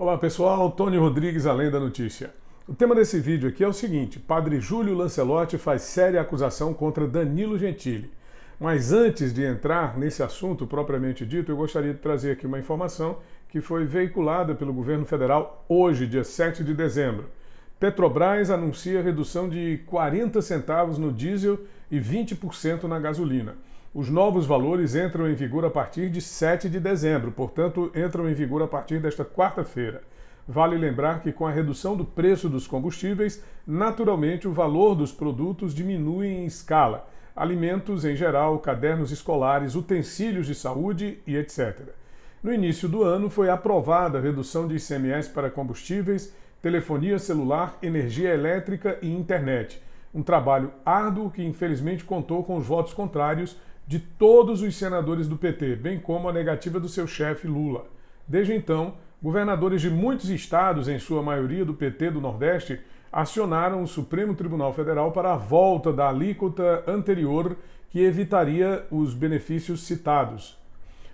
Olá pessoal, Tony Rodrigues, Além da Notícia. O tema desse vídeo aqui é o seguinte, Padre Júlio Lancelotti faz séria acusação contra Danilo Gentili. Mas antes de entrar nesse assunto propriamente dito, eu gostaria de trazer aqui uma informação que foi veiculada pelo governo federal hoje, dia 7 de dezembro. Petrobras anuncia redução de 40 centavos no diesel e 20% na gasolina. Os novos valores entram em vigor a partir de 7 de dezembro, portanto, entram em vigor a partir desta quarta-feira. Vale lembrar que com a redução do preço dos combustíveis, naturalmente o valor dos produtos diminui em escala. Alimentos em geral, cadernos escolares, utensílios de saúde e etc. No início do ano foi aprovada a redução de ICMS para combustíveis, telefonia celular, energia elétrica e internet. Um trabalho árduo que infelizmente contou com os votos contrários de todos os senadores do PT, bem como a negativa do seu chefe Lula. Desde então, governadores de muitos estados, em sua maioria do PT do Nordeste, acionaram o Supremo Tribunal Federal para a volta da alíquota anterior que evitaria os benefícios citados.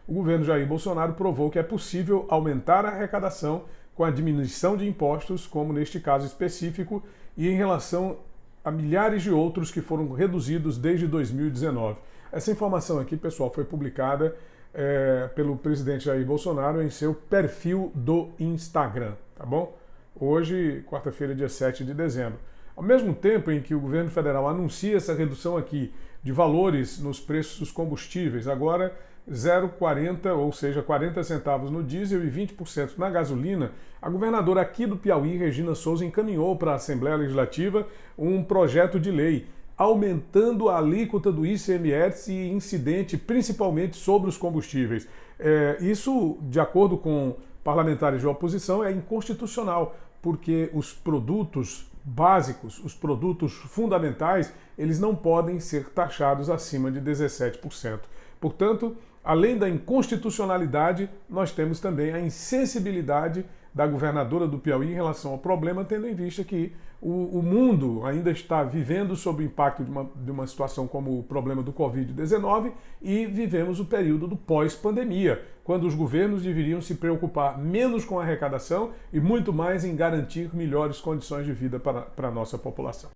O governo Jair Bolsonaro provou que é possível aumentar a arrecadação com a diminuição de impostos, como neste caso específico, e em relação a milhares de outros que foram reduzidos desde 2019. Essa informação aqui, pessoal, foi publicada é, pelo presidente Jair Bolsonaro em seu perfil do Instagram, tá bom? Hoje, quarta-feira, dia 7 de dezembro. Ao mesmo tempo em que o governo federal anuncia essa redução aqui de valores nos preços dos combustíveis, agora 0,40, ou seja, 40 centavos no diesel e 20% na gasolina, a governadora aqui do Piauí, Regina Souza, encaminhou para a Assembleia Legislativa um projeto de lei aumentando a alíquota do ICMS incidente principalmente sobre os combustíveis. É, isso, de acordo com parlamentares de oposição, é inconstitucional, porque os produtos básicos, os produtos fundamentais, eles não podem ser taxados acima de 17%. Portanto, além da inconstitucionalidade, nós temos também a insensibilidade da governadora do Piauí em relação ao problema, tendo em vista que o, o mundo ainda está vivendo sob o impacto de uma, de uma situação como o problema do Covid-19 e vivemos o período do pós-pandemia, quando os governos deveriam se preocupar menos com a arrecadação e muito mais em garantir melhores condições de vida para, para a nossa população.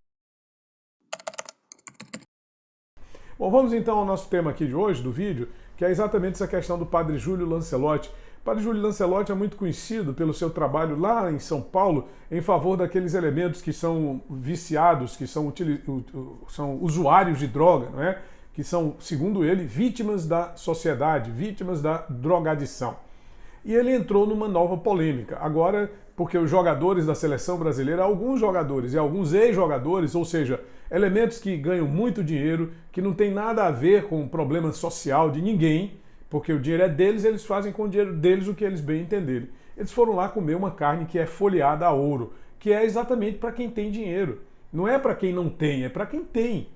Bom, vamos então ao nosso tema aqui de hoje, do vídeo, que é exatamente essa questão do padre Júlio Lancelotti, Padre Júlio Lancelotti é muito conhecido pelo seu trabalho lá em São Paulo em favor daqueles elementos que são viciados, que são, são usuários de droga, não é? que são, segundo ele, vítimas da sociedade, vítimas da drogadição. E ele entrou numa nova polêmica. Agora, porque os jogadores da seleção brasileira, alguns jogadores e alguns ex-jogadores, ou seja, elementos que ganham muito dinheiro, que não tem nada a ver com o problema social de ninguém, porque o dinheiro é deles, eles fazem com o dinheiro deles o que eles bem entenderem. Eles foram lá comer uma carne que é folheada a ouro, que é exatamente para quem tem dinheiro. Não é para quem não tem, é para quem tem.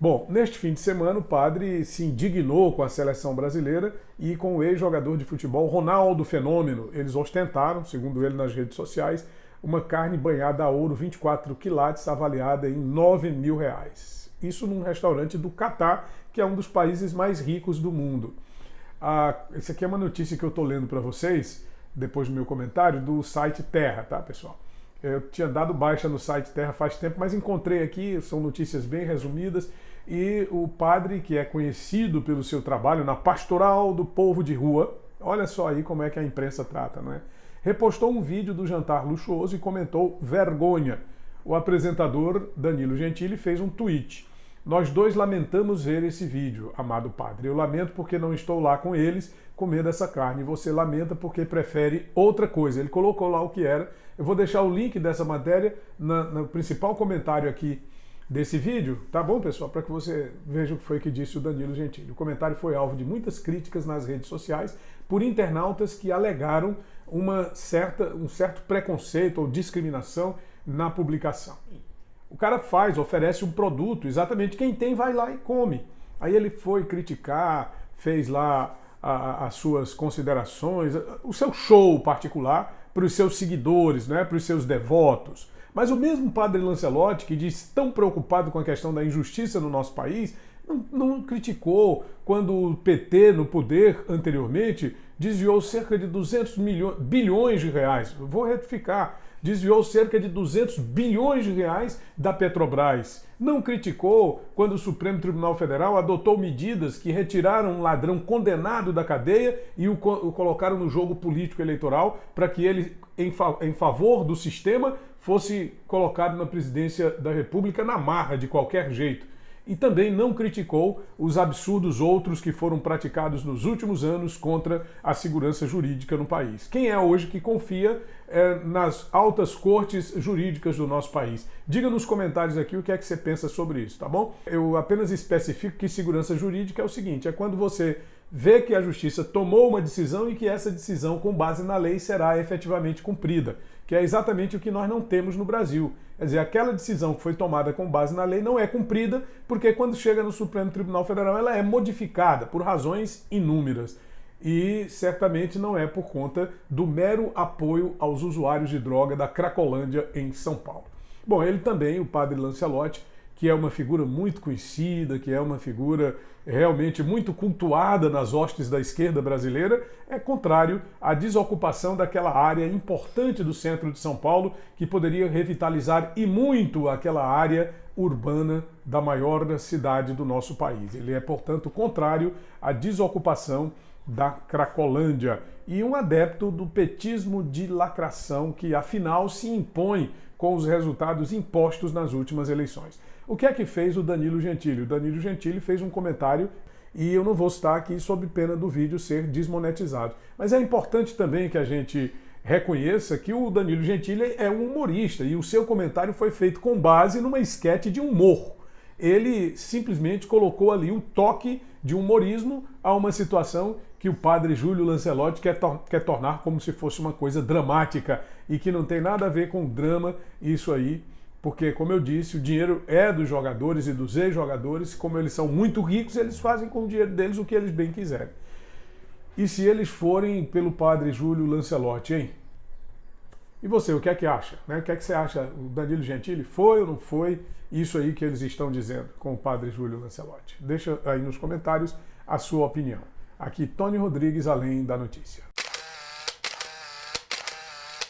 Bom, neste fim de semana o padre se indignou com a seleção brasileira e com o ex-jogador de futebol Ronaldo Fenômeno. Eles ostentaram, segundo ele nas redes sociais, uma carne banhada a ouro 24 quilates avaliada em 9 mil reais. Isso num restaurante do Catar, que é um dos países mais ricos do mundo. Ah, esse aqui é uma notícia que eu estou lendo para vocês, depois do meu comentário, do site Terra, tá, pessoal? Eu tinha dado baixa no site Terra faz tempo, mas encontrei aqui, são notícias bem resumidas, e o padre, que é conhecido pelo seu trabalho na pastoral do povo de rua, olha só aí como é que a imprensa trata, não é? Repostou um vídeo do jantar luxuoso e comentou vergonha. O apresentador Danilo Gentili fez um tweet. Nós dois lamentamos ver esse vídeo, amado Padre. Eu lamento porque não estou lá com eles comendo essa carne. Você lamenta porque prefere outra coisa. Ele colocou lá o que era. Eu vou deixar o link dessa matéria na, no principal comentário aqui desse vídeo, tá bom, pessoal? Para que você veja o que foi que disse o Danilo Gentili. O comentário foi alvo de muitas críticas nas redes sociais por internautas que alegaram uma certa, um certo preconceito ou discriminação na publicação. O cara faz, oferece um produto, exatamente quem tem vai lá e come. Aí ele foi criticar, fez lá a, as suas considerações, o seu show particular para os seus seguidores, né, para os seus devotos. Mas o mesmo padre Lancelotti, que diz tão preocupado com a questão da injustiça no nosso país, não, não criticou quando o PT no poder anteriormente desviou cerca de 200 milhões, bilhões de reais. Vou retificar, desviou cerca de 200 bilhões de reais da Petrobras. Não criticou quando o Supremo Tribunal Federal adotou medidas que retiraram um ladrão condenado da cadeia e o, o colocaram no jogo político eleitoral para que ele, em, fa em favor do sistema, fosse colocado na presidência da República na marra de qualquer jeito e também não criticou os absurdos outros que foram praticados nos últimos anos contra a segurança jurídica no país. Quem é hoje que confia é, nas altas cortes jurídicas do nosso país? Diga nos comentários aqui o que é que você pensa sobre isso, tá bom? Eu apenas especifico que segurança jurídica é o seguinte, é quando você vê que a justiça tomou uma decisão e que essa decisão, com base na lei, será efetivamente cumprida, que é exatamente o que nós não temos no Brasil. Quer dizer, aquela decisão que foi tomada com base na lei não é cumprida, porque quando chega no Supremo Tribunal Federal ela é modificada por razões inúmeras. E certamente não é por conta do mero apoio aos usuários de droga da Cracolândia em São Paulo. Bom, ele também, o padre Lancelotti, que é uma figura muito conhecida, que é uma figura realmente muito cultuada nas hostes da esquerda brasileira, é contrário à desocupação daquela área importante do centro de São Paulo, que poderia revitalizar e muito aquela área urbana da maior cidade do nosso país. Ele é, portanto, contrário à desocupação da Cracolândia e um adepto do petismo de lacração que, afinal, se impõe com os resultados impostos nas últimas eleições. O que é que fez o Danilo Gentili? O Danilo Gentili fez um comentário e eu não vou citar aqui sob pena do vídeo ser desmonetizado. Mas é importante também que a gente reconheça que o Danilo Gentili é um humorista e o seu comentário foi feito com base numa esquete de humor. Ele simplesmente colocou ali o toque de humorismo a uma situação que o padre Júlio Lancelotti quer, tor quer tornar como se fosse uma coisa dramática e que não tem nada a ver com drama, isso aí porque, como eu disse, o dinheiro é dos jogadores e dos ex-jogadores, como eles são muito ricos, eles fazem com o dinheiro deles o que eles bem quiserem. E se eles forem pelo padre Júlio Lancelotti, hein? E você, o que é que acha? Né? O que é que você acha? O Danilo Gentili foi ou não foi isso aí que eles estão dizendo com o padre Júlio Lancelotti? Deixa aí nos comentários a sua opinião. Aqui, Tony Rodrigues, além da notícia.